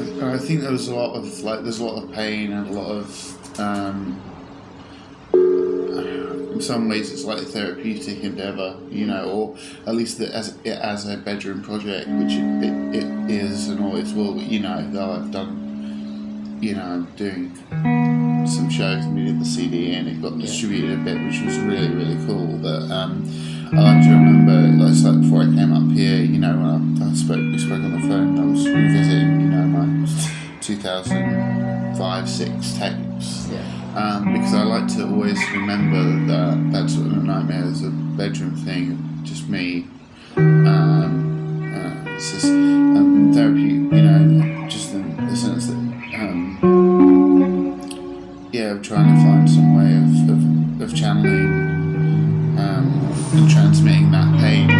I, think there was a lot of like there's a lot of pain and a lot of um, in some ways it's like a therapeutic endeavor, you know, or at least the, as as a bedroom project, which it, it, it is and always will. You know, though I've done, you know, I'm doing some shows and we did the CD and it got distributed a bit, which was really really cool. But um, I like to remember, like, like before I came up here, you know, when I, I spoke, we spoke 2005 6 tapes. Yeah. Um, because I like to always remember that that sort of nightmare is a bedroom thing, just me. Um, uh, it's just um, therapy, you know, just in the sense that, um, yeah, I'm trying to find some way of, of, of channeling um, and transmitting that pain,